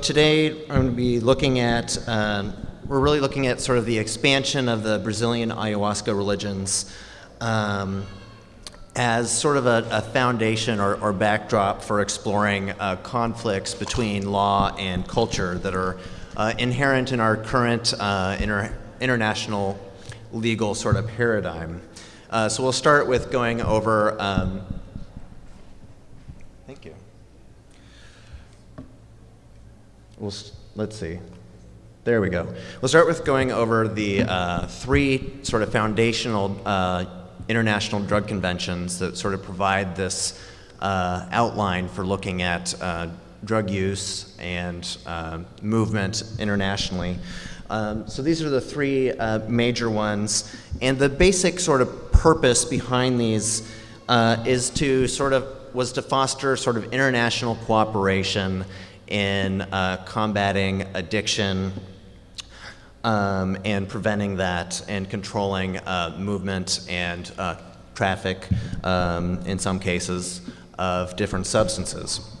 So today, I'm going to be looking at, um, we're really looking at sort of the expansion of the Brazilian ayahuasca religions um, as sort of a, a foundation or, or, backdrop for exploring uh, conflicts between law and culture that are uh, inherent in our current uh, inter international legal sort of paradigm. Uh, so we'll start with going over um, Thank you. We'll, let's see. There we go. We'll start with going over the uh, three sort of foundational uh, international drug conventions that sort of provide this uh, outline for looking at uh, drug use and uh, movement internationally. Um, so these are the three uh, major ones. And the basic sort of purpose behind these is to sort of was to foster sort of international cooperation in uh, combating addiction um, and preventing that and controlling uh, movement and uh, traffic um, in some cases of different substances.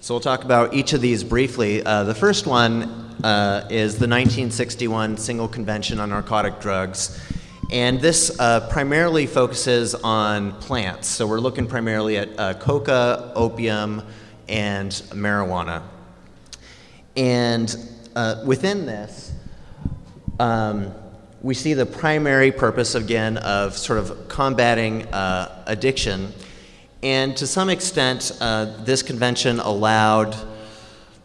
So we'll talk about each of these briefly. Uh, the first one uh, is the 1961 Single Convention on Narcotic Drugs. And this uh, primarily focuses on plants. So we're looking primarily at uh, coca, opium, and marijuana. And uh, within this, um, we see the primary purpose, again, of sort of combating uh, addiction. And to some extent, uh, this convention allowed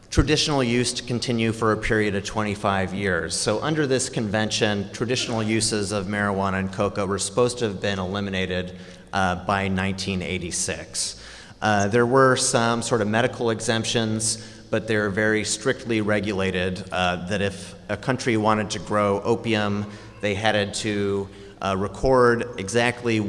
traditional use to continue for a period of 25 years. So under this convention, traditional uses of marijuana and coca were supposed to have been eliminated uh, by 1986. Uh, there were some sort of medical exemptions, but they're very strictly regulated uh, that if a country wanted to grow opium, they had to uh, record exactly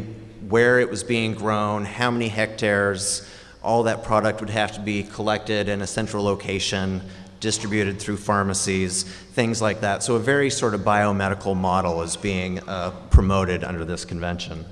where it was being grown, how many hectares, all that product would have to be collected in a central location, distributed through pharmacies, things like that. So a very sort of biomedical model is being uh, promoted under this convention.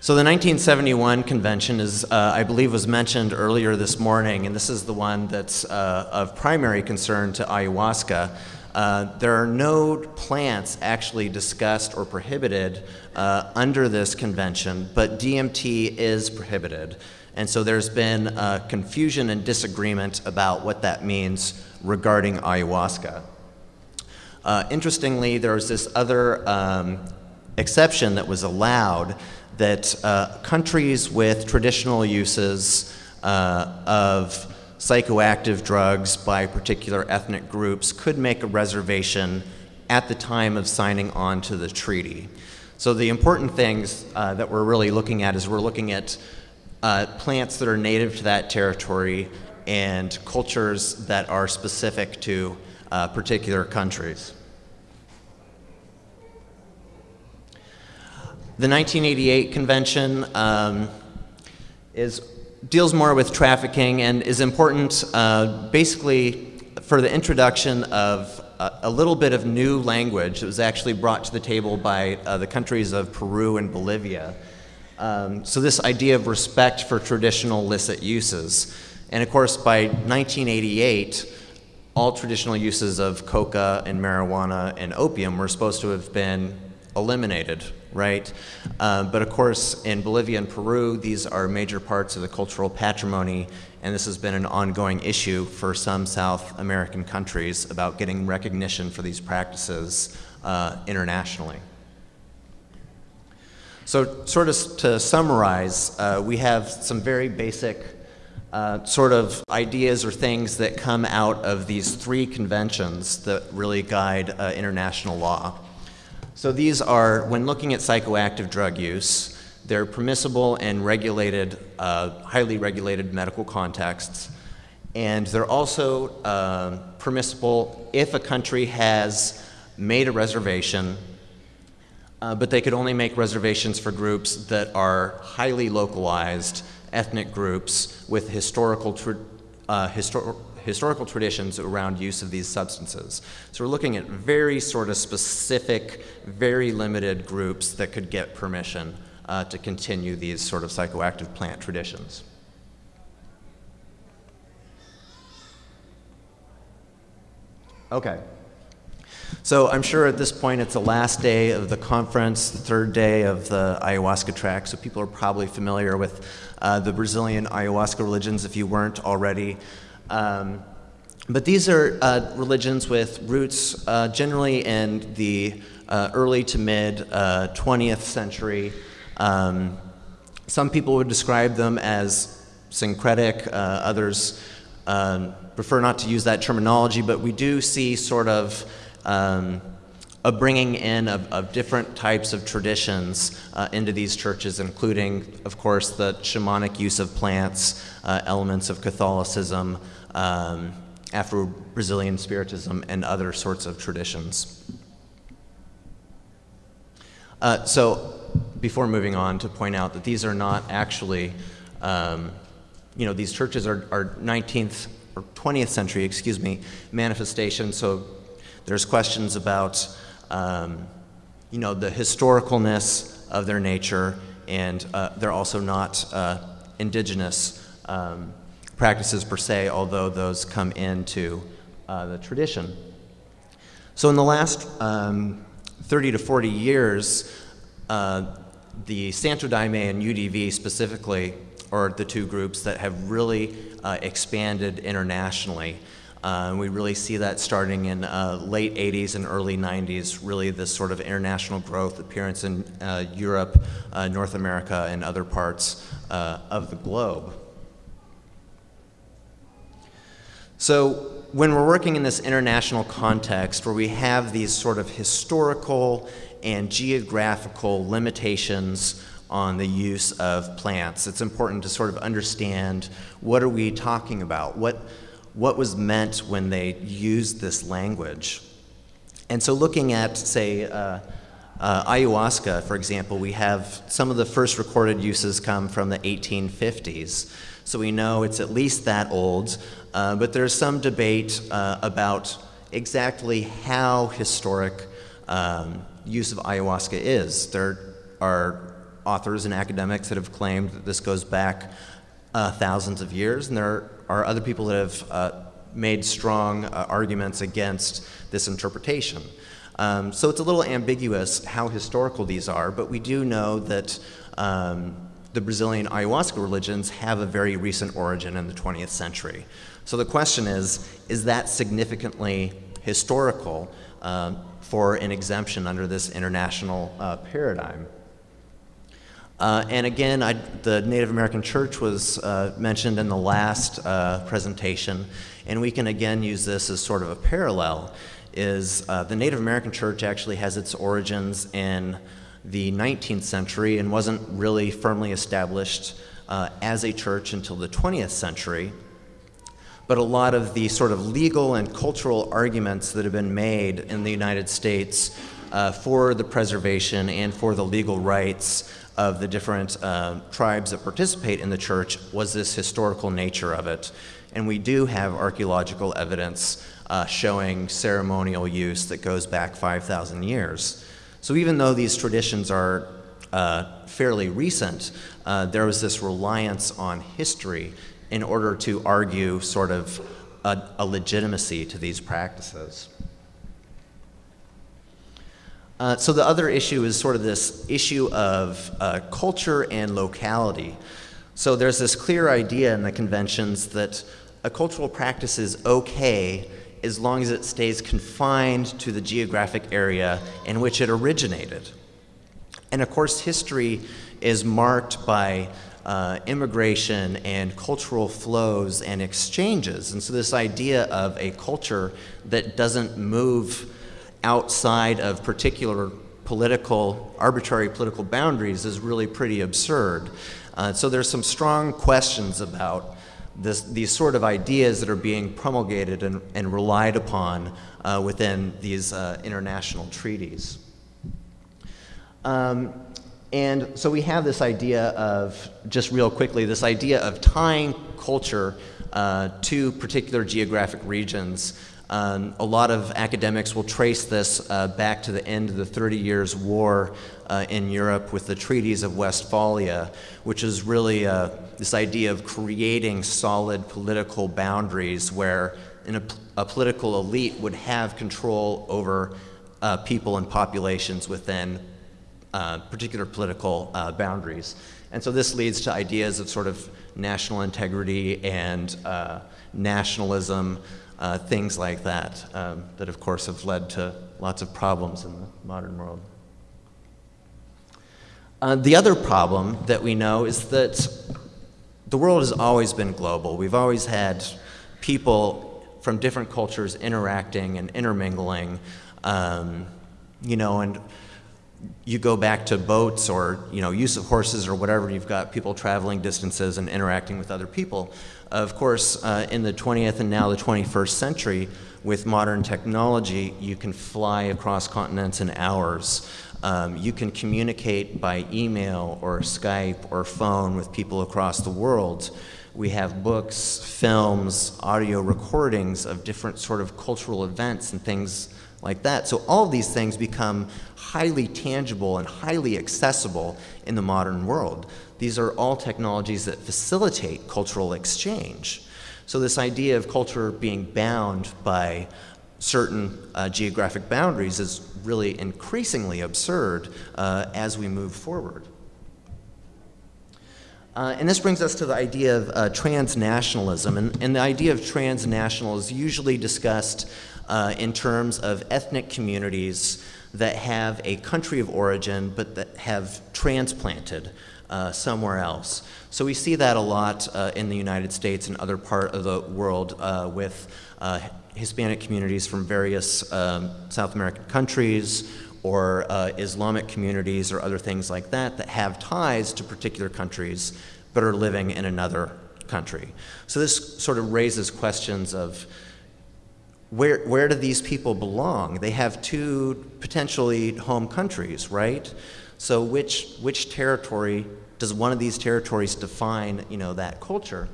So the 1971 convention is, uh, I believe, was mentioned earlier this morning, and this is the one that's uh, of primary concern to ayahuasca. Uh, there are no plants actually discussed or prohibited uh, under this convention, but DMT is prohibited. And so there's been uh, confusion and disagreement about what that means regarding ayahuasca. Uh, interestingly, there was this other um, exception that was allowed that uh, countries with traditional uses of psychoactive drugs by particular ethnic groups could make a reservation at the time of signing on to the treaty. So the important things uh, that we're really looking at is we're looking at uh, plants that are native to that territory and cultures that are specific to uh, particular countries. The 1988 convention um, is deals more with trafficking and is important uh, basically for the introduction of a, a, little bit of new language that was actually brought to the table by uh, the countries of Peru and Bolivia. Um, so this idea of respect for traditional licit uses. And of course, by 1988, all traditional uses of coca and marijuana and opium were supposed to have been eliminated right? Uh, but of course, in Bolivia and Peru, these are major parts of the cultural patrimony, and this has been an ongoing issue for some South American countries about getting recognition for these practices uh, internationally. So sort of to summarize, uh, we have some very basic uh, sort of ideas or things that come out of these three conventions that really guide uh, international law. So these are, when looking at psychoactive drug use, they're permissible and regulated, uh, highly regulated medical contexts. And they're also uh, permissible if a country has made a reservation, uh, but they could only make reservations for groups that are highly localized ethnic groups with historical, uh, histor historical traditions around use of these substances. So we're looking at very sort of specific, very limited groups that could get permission uh, to continue these sort of psychoactive plant traditions. Okay. So I'm sure at this point it's the last day of the conference, the third day of the ayahuasca track, so people are probably familiar with uh, the Brazilian ayahuasca religions if you weren't already. Um, but these are uh, religions with roots uh, generally in the uh, early to mid 20th uh, century. Um, some people would describe them as syncretic, uh, others um, prefer not to use that terminology, but we do see sort of um, a bringing in of, of, different types of traditions uh, into these churches, including, of course, the shamanic use of plants, uh, elements of Catholicism, um, Afro Brazilian Spiritism, and other sorts of traditions. Uh, so, before moving on, to point out that these are not actually, um, you know, these churches are, are 19th or 20th century, excuse me, manifestations. So, there's questions about, um, you know, the historicalness of their nature, and uh, they're also not uh, indigenous. Um, practices per se, although those come into uh, the tradition. So in the last um, 30 to 40 years, uh, the Santo Daime and UDV specifically are the two groups that have really uh, expanded internationally. Uh, we really see that starting in uh, late 80s and early 90s, really this sort of international growth appearance in uh, Europe, uh, North America, and other parts uh, of the globe. So when we're working in this international context where we have these sort of historical and geographical limitations on the use of plants, it's important to sort of understand what are we talking about? What, what was meant when they used this language? And so looking at, say, uh, uh, ayahuasca, for example, we have some of the first recorded uses come from the 1850s. So we know it's at least that old. Uh, but there's some debate uh, about exactly how historic um, use of ayahuasca is. There are authors and academics that have claimed that this goes back uh, thousands of years, and there are other people that have uh, made strong uh, arguments against this interpretation. Um, so it's a little ambiguous how historical these are, but we do know that um, the Brazilian ayahuasca religions have a very recent origin in the 20th century. So the question is, is that significantly historical uh, for an exemption under this international uh, paradigm? Uh, and again, I, the Native American Church was uh, mentioned in the last uh, presentation, and we can again use this as sort of a parallel, is uh, the Native American Church actually has its origins in the 19th century and wasn't really firmly established as a church until the 20th century. But a lot of the sort of legal and cultural arguments that have been made in the United States uh, for the preservation and for the legal rights of the different uh, tribes that participate in the church was this historical nature of it. And we do have archaeological evidence uh, showing ceremonial use that goes back 5,000 years. So even though these traditions are uh, fairly recent, uh, there was this reliance on history in order to argue sort of a, a legitimacy to these practices. Uh, so the other issue is sort of this issue of uh, culture and locality. So there's this clear idea in the conventions that a cultural practice is okay as long as it stays confined to the geographic area in which it originated. And of course, history is marked by uh, immigration and cultural flows and exchanges. And so, this idea of a culture that doesn't move outside of particular political, arbitrary political boundaries is really pretty absurd. Uh, so, there's some strong questions about this, these sort of ideas that are being promulgated and, and relied upon uh, within these uh, international treaties. Um, and so we have this idea of, just real quickly, this idea of tying culture uh, to particular geographic regions. Um, a lot of academics will trace this uh, back to the end of the Thirty Years' War uh, in Europe with the treaties of Westphalia, which is really uh, this idea of creating solid political boundaries where a, a, political elite would have control over uh, people and populations within uh, particular political uh, boundaries. And so this leads to ideas of sort of national integrity and nationalism, uh, things like that, um, that of course have led to lots of problems in the modern world. Uh, the other problem that we know is that the world has always been global. We've always had people from different cultures interacting and intermingling, um, you know, and you go back to boats or you know use of horses or whatever you've got people traveling distances and interacting with other people. Of course uh, in the 20th and now the 21st century with modern technology you can fly across continents in hours. Um, you can communicate by email or skype or phone with people across the world. We have books films audio recordings of different sort of cultural events and things like that so all these things become highly tangible and highly accessible in the modern world. These are all technologies that facilitate cultural exchange. So this idea of culture being bound by certain uh, geographic boundaries is really increasingly absurd uh, as we move forward. Uh, and this brings us to the idea of uh, transnationalism. And, and, the idea of transnational is usually discussed uh, in terms of ethnic communities that have a country of origin but that have transplanted uh, somewhere else. So we see that a lot uh, in the United States and other part of the world uh, with uh, Hispanic communities from various um, South American countries or uh, Islamic communities or other things like that that have ties to particular countries but are living in another country. So this sort of raises questions of where, where do these people belong? They have two potentially home countries, right? So which, which territory does one of these territories define, you know, that culture?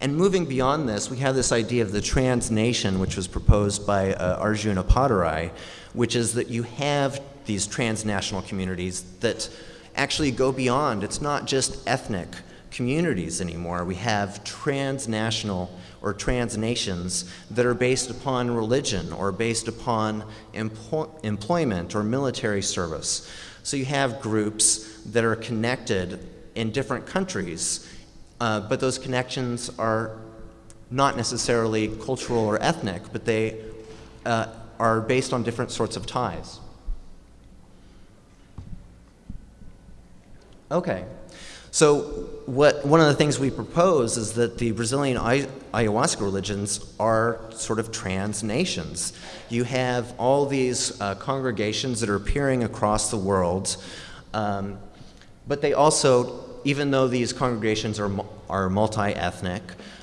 And moving beyond this, we have this idea of the transnation, which was proposed by uh, Arjun Appadurai, which is that you have these transnational communities that actually go beyond. It's not just ethnic communities anymore. We have transnational or trans nations that are based upon religion or based upon empl employment or military service. So you have groups that are connected in different countries, uh, but those connections are not necessarily cultural or ethnic, but they uh, are based on different sorts of ties. Okay, so what, one of the things we propose is that the Brazilian ayahuasca religions are sort of trans nations. You have all these uh, congregations that are appearing across the world, um, but they also, even though these congregations are, are multi-ethnic,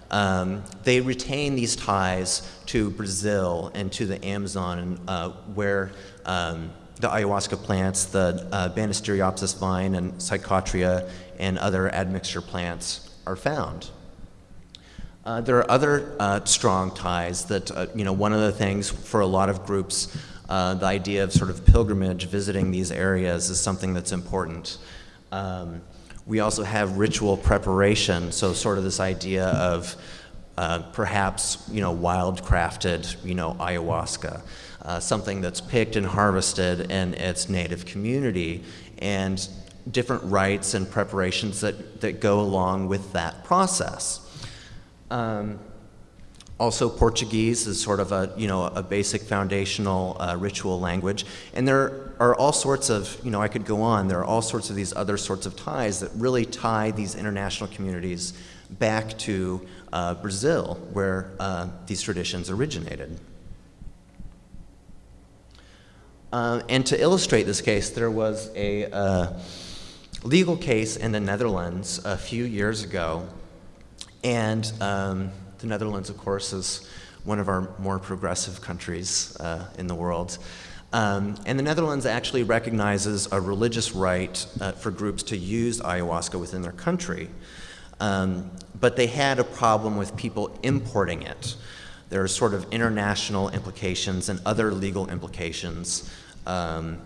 um, they retain these ties to Brazil and to the Amazon, uh, where um, the ayahuasca plants, the uh, Banisteriopsis vine and Psychotria and other admixture plants are found. Uh, there are other uh, strong ties that, uh, you know, one of the things for a lot of groups, uh, the idea of sort of pilgrimage, visiting these areas is something that's important. Um, we also have ritual preparation, so sort of this idea of uh, perhaps, you know, wild-crafted, you know, ayahuasca, uh, something that's picked and harvested in its native community and different rites and preparations that, that go along with that process. Um, also, Portuguese is sort of a, you know, a basic foundational uh, ritual language. And there are all sorts of, you know, I could go on, there are all sorts of these other sorts of ties that really tie these international communities back to uh, Brazil, where uh, these traditions originated. Uh, and to illustrate this case, there was a uh, legal case in the Netherlands a few years ago. And um, the Netherlands, of course, is one of our more progressive countries uh, in the world. Um, and the Netherlands actually recognizes a religious right uh, for groups to use ayahuasca within their country. Um, but they had a problem with people importing it. There are sort of international implications and other legal implications um,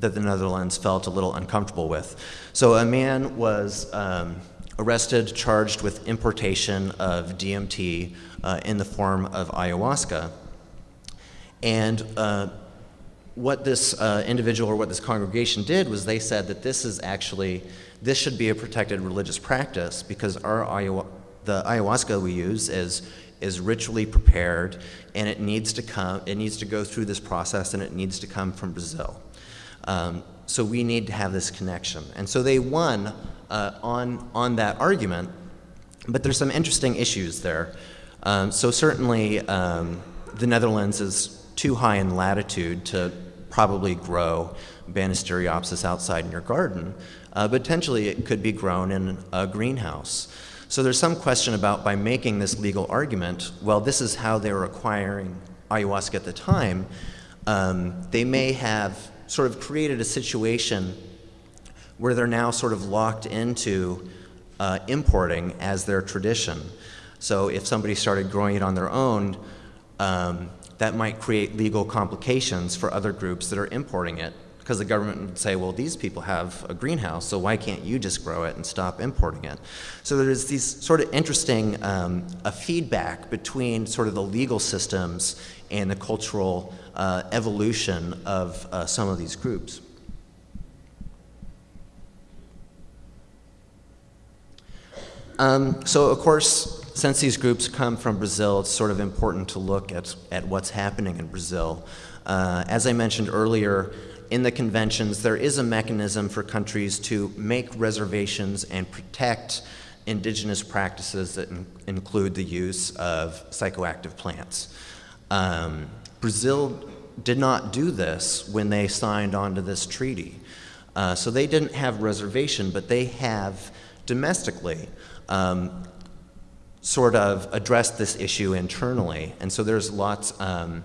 that the Netherlands felt a little uncomfortable with. So a man was um, arrested, charged with importation of DMT uh, in the form of ayahuasca. And uh, what this uh, individual or what this congregation did was they said that this is actually, this should be a protected religious practice because our ayahu- the ayahuasca we use is, is ritually prepared and it needs to come, it needs to go through this process and it needs to come from Brazil. Um, so we need to have this connection. And so they won uh, on, on that argument, but there's some interesting issues there. Um, so certainly um, the Netherlands is too high in latitude to probably grow Banisteriopsis outside in your garden. Uh, potentially, it could be grown in a greenhouse. So there's some question about by making this legal argument, well, this is how they were acquiring ayahuasca at the time, um, they may have sort of created a situation where they're now sort of locked into uh, importing as their tradition. So if somebody started growing it on their own, um, that might create legal complications for other groups that are importing it because the government would say, well, these people have a greenhouse, so why can't you just grow it and stop importing it? So there's these sort of interesting um, a feedback between sort of the legal systems and the cultural uh, evolution of uh, some of these groups. Um, so of course, since these groups come from Brazil, it's sort of important to look at, at what's happening in Brazil. Uh, as I mentioned earlier, in the conventions, there is a mechanism for countries to make reservations and protect indigenous practices that in include the use of psychoactive plants. Um, Brazil did not do this when they signed onto this treaty. Uh, so they didn't have reservation, but they have domestically um, sort of addressed this issue internally. And so there's lots, um,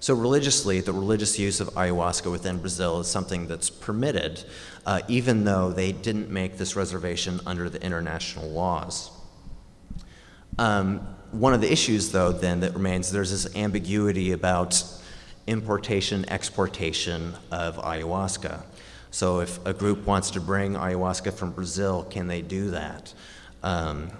so religiously, the religious use of ayahuasca within Brazil is something that's permitted, uh, even though they didn't make this reservation under the international laws. Um, one of the issues, though, then that remains, there's this ambiguity about importation, exportation of ayahuasca. So if a group wants to bring ayahuasca from Brazil, can they do that? Um,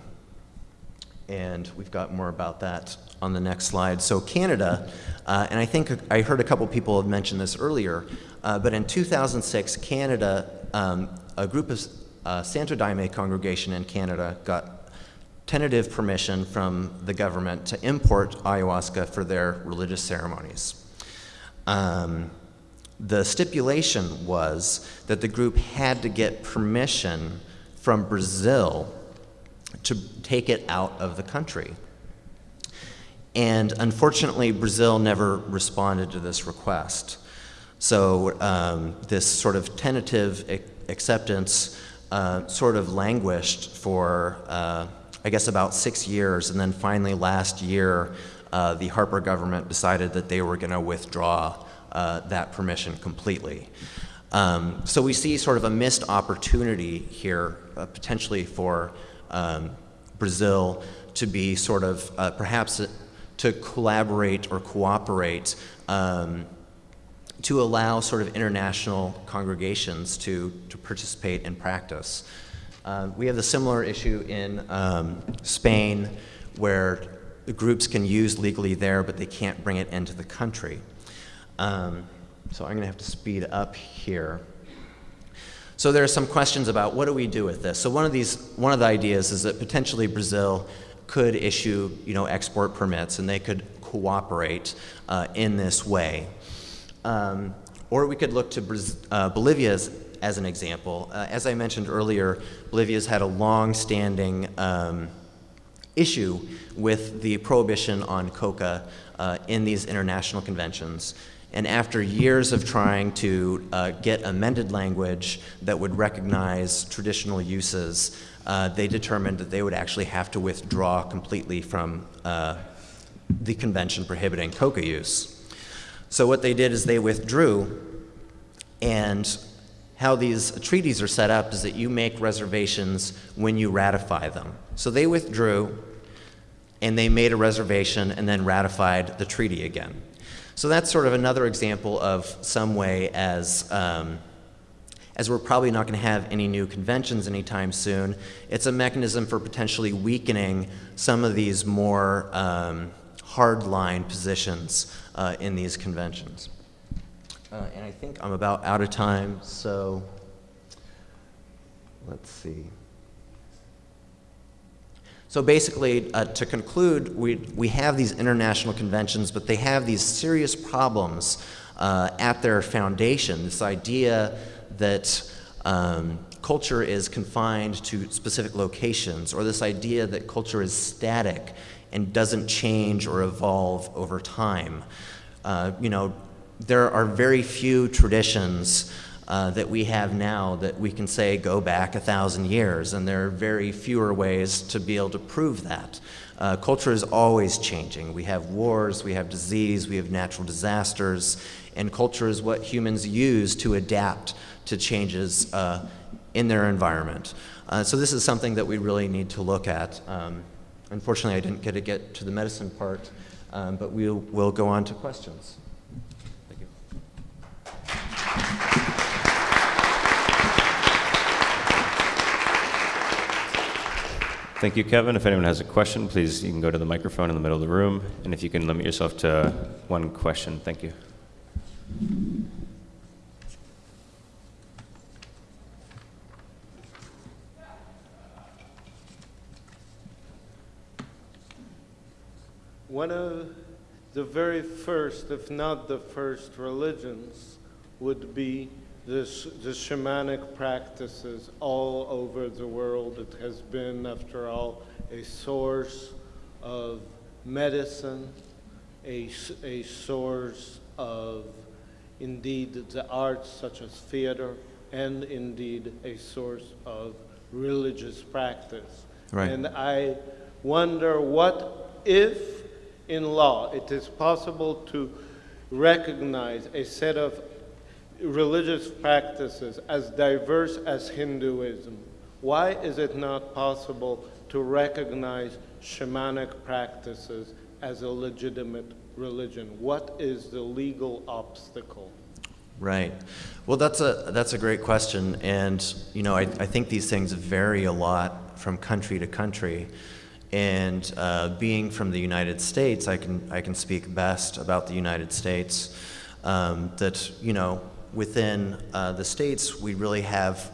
and we've got more about that on the next slide. So Canada, uh, and I think I heard a couple people have mentioned this earlier, uh, but in 2006, Canada, um, a group of uh, Santo Daime congregation in Canada got tentative permission from the government to import ayahuasca for their religious ceremonies. Um, the stipulation was that the group had to get permission from Brazil to take it out of the country. And unfortunately, Brazil never responded to this request. So um, this sort of tentative acceptance uh, sort of languished for, uh, I guess, about six years. And then finally, last year, uh, the Harper government decided that they were going to withdraw uh, that permission completely. Um, so we see sort of a missed opportunity here, uh, potentially for um, Brazil to be sort of uh, perhaps to collaborate or cooperate um, to allow sort of international congregations to, to participate in practice. Uh, we have the similar issue in um, Spain where the groups can use legally there, but they can't bring it into the country. Um, so I'm going to have to speed up here. So there are some questions about what do we do with this. So one of these, one of the ideas is that potentially Brazil could issue, you know, export permits and they could cooperate uh, in this way. Um, or we could look to Braz uh, Bolivia as, an example. Uh, as I mentioned earlier, Bolivia's had a long-standing um, issue with the prohibition on coca uh, in these international conventions. And after years of trying to uh, get amended language that would recognize traditional uses, uh, they determined that they would actually have to withdraw completely from uh, the convention prohibiting coca use. So what they did is they withdrew, and how these treaties are set up is that you make reservations when you ratify them. So they withdrew, and they made a reservation and then ratified the treaty again. So that's sort of another example of some way as, um, as we're probably not going to have any new conventions anytime soon, it's a mechanism for potentially weakening some of these more um, hardline positions uh, in these conventions. Uh, and I think I'm about out of time, so let's see. So basically, uh, to conclude, we, we have these international conventions, but they have these serious problems uh, at their foundation. This idea that um, culture is confined to specific locations, or this idea that culture is static and doesn't change or evolve over time. Uh, you know, there are very few traditions uh, that we have now that we can say go back a thousand years, and there are very fewer ways to be able to prove that. Uh, culture is always changing. We have wars, we have disease, we have natural disasters, and culture is what humans use to adapt to changes uh, in their environment. Uh, so this is something that we really need to look at. Um, unfortunately, I didn't get to get to the medicine part, um, but we'll, we'll go on to questions. Thank you, Kevin. If anyone has a question, please, you can go to the microphone in the middle of the room. And if you can limit yourself to one question, thank you. One of the very first, if not the first, religions would be this, the shamanic practices all over the world. It has been, after all, a source of medicine, a, a source of indeed the arts such as theater, and indeed a source of religious practice. Right. And I wonder what if in law it is possible to recognize a set of religious practices as diverse as Hinduism, why is it not possible to recognize shamanic practices as a legitimate religion? What is the legal obstacle? Right. Well, that's a that's a great question, and you know I, I think these things vary a lot from country to country. And uh, being from the United States, I can I can speak best about the United States. Um, that you know within uh, the states, we really have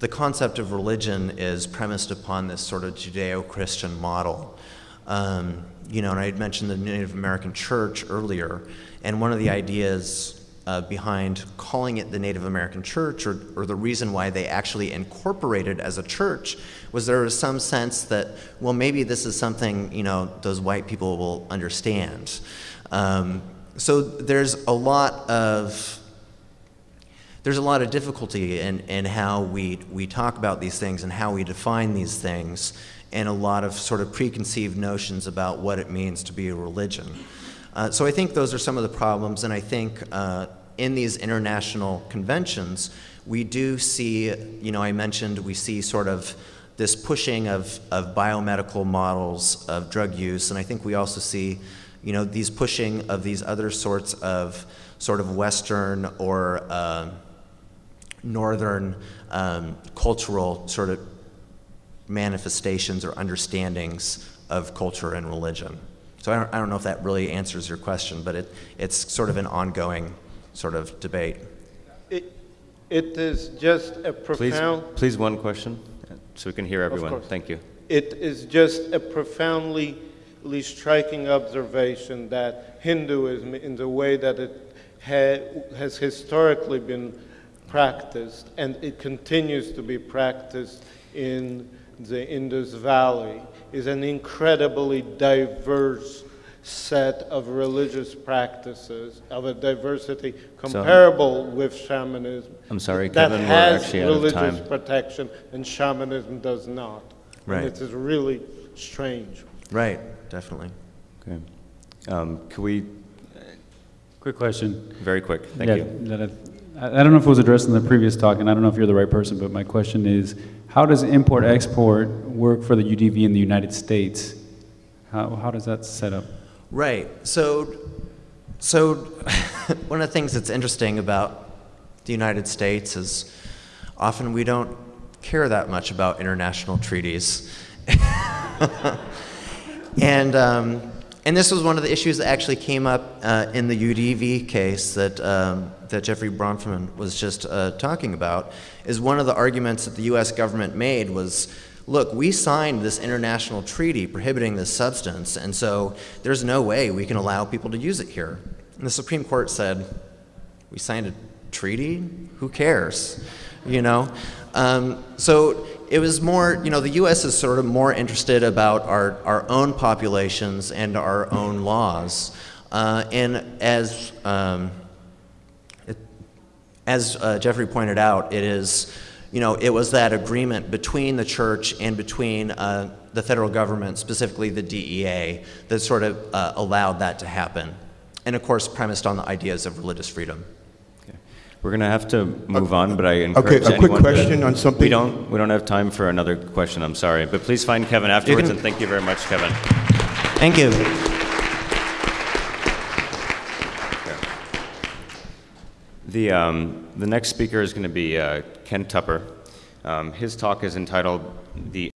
the concept of religion is premised upon this sort of Judeo-Christian model. Um, you know, and I had mentioned the Native American Church earlier, and one of the ideas uh, behind calling it the Native American Church, or, or the reason why they actually incorporated as a church, was there was some sense that, well, maybe this is something, you know, those white people will understand. Um, so there's a lot of there's a lot of difficulty in, in how we, we talk about these things and how we define these things, and a lot of sort of preconceived notions about what it means to be a religion. Uh, so I think those are some of the problems, and I think uh, in these international conventions, we do see, you know, I mentioned we see sort of this pushing of, of biomedical models of drug use, and I think we also see, you know, these pushing of these other sorts of sort of Western or uh, northern um, cultural sort of manifestations or understandings of culture and religion. So I don't, I don't know if that really answers your question, but it, it's sort of an ongoing sort of debate. It, it is just a profound. please one question, so we can hear everyone. Thank you. It is just a profoundly striking observation that Hinduism, in the way that it ha- has historically been practiced, and it continues to be practiced in the Indus Valley, is an incredibly diverse set of religious practices, of a diversity comparable with shamanism. I'm sorry, that Kevin, we're has actually out of religious time. protection, and shamanism does not. Right. And it is really strange. Right, definitely. Okay. Um, Could we, Quick question. very quick, thank Yeah, you. I don't know if it was addressed in the previous talk, and I don't know if you're the right person, but my question is, how does import-export work for the UDV in the United States? How, how does that set up? Right. So, so one of the things that's interesting about the United States is often we don't care that much about international treaties. and, um, and this was one of the issues that actually came up uh, in the UDV case that, um, that Jeffrey Bronfman was just uh, talking about, is one of the arguments that the US government made was, look, we signed this international treaty prohibiting this substance, and so there's no way we can allow people to use it here. And the Supreme Court said, we signed a treaty? Who cares? You know? Um, so it was more, you know, the U.S. is sort of more interested about our, our own populations and our own laws. Uh, and as, um, it, as uh, Jeffrey pointed out, it is, you know, it was that agreement between the church and between uh, the federal government, specifically the DEA, that sort of uh, allowed that to happen. And of course, premised on the ideas of religious freedom. Okay. We're going to have to move on, but I encourage Okay, a quick anyone to- question on something- We don't, we don't have time for another question, I'm sorry. But please find Kevin afterwards, and thank you very much, Kevin. Thank you. The, um, the next speaker is going to be uh, Ken Tupper. Um, his talk is entitled The